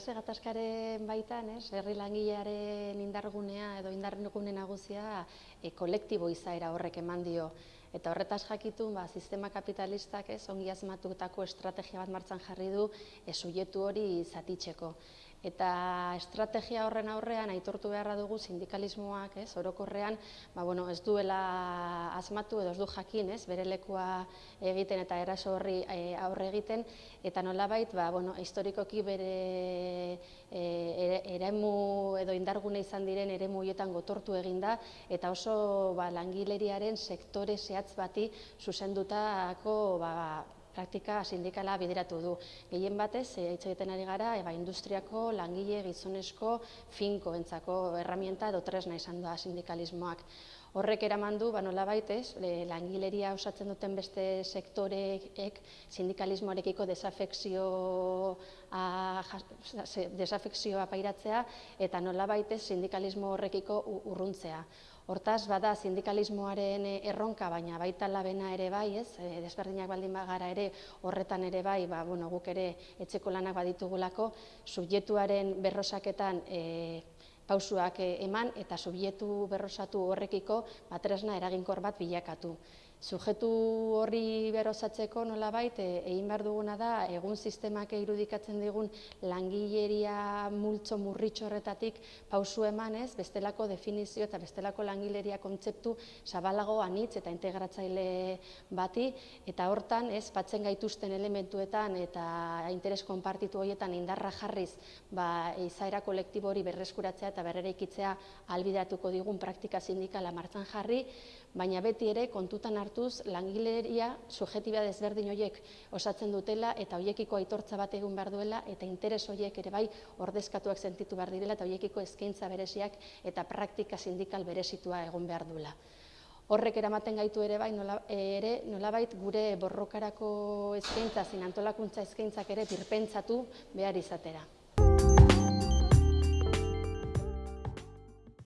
klase gatazkaren baitan, ez, herri langilearen indargunea edo indargune nagusia e, kolektibo izaera horrek eman dio. Eta horretaz jakitun, ba, sistema kapitalistak ez, ongi asmatutako estrategia bat martzan jarri du e, sujetu hori zatitzeko. Eta estrategia horren aurrean aitortu beharra dugu sindikalismoak, ez, orokorrean, ba, bueno, ez duela asmatu edo ez du jakin, ez, bere lekua egiten eta eraso horri e, aurre egiten, eta nolabait, ba, bueno, historikoki bere e, eremu edo indargune izan diren eremu hietan gotortu eginda, eta oso ba, langileriaren sektore zehatz bati zuzendutako ba, praktika sindikala bideratu du. Gehien batez, e, hitz egiten ari gara, eba, industriako langile gizonezko finko entzako herramienta edo tresna izan da sindikalismoak. Horrek eraman du, ba, nola baitez, langileria osatzen duten beste sektoreek sindikalismoarekiko desafekzioa, desafekzioa pairatzea eta nola baitez sindikalismo horrekiko urruntzea. Hortaz, bada sindikalismoaren erronka, baina baita labena ere bai, ez, desberdinak baldin bagara ere, horretan ere bai, ba, bueno, guk ere etxeko lanak baditugulako, subjetuaren berrosaketan e, pausuak eh, eman eta subietu berrosatu horrekiko batresna eraginkor bat bilakatu. Sujetu horri berosatzeko nolabait eh, egin behar duguna da egun sistemak irudikatzen digun langileria multzo murritxo horretatik pausu emanez, bestelako definizio eta bestelako langileria kontzeptu zabalago anitz eta integratzaile bati. Eta hortan ez batzen gaituzten elementuetan eta interes konpartitu horietan indarra jarriz ba, izaera kolektibo hori berreskuratzea eta berrera ikitzea albidatuko digun praktika sindikala martzan jarri, baina beti ere kontutan hartuz langileria subjetiba desberdin horiek osatzen dutela eta hoiekiko aitortza bat egun behar duela eta interes horiek ere bai ordezkatuak sentitu behar direla eta hoiekiko eskaintza bereziak eta praktika sindikal berezitua egon behar duela. Horrek eramaten gaitu ere bai nola, ere nolabait gure borrokarako eskaintza zin antolakuntza eskaintzak ere birpentsatu behar izatera.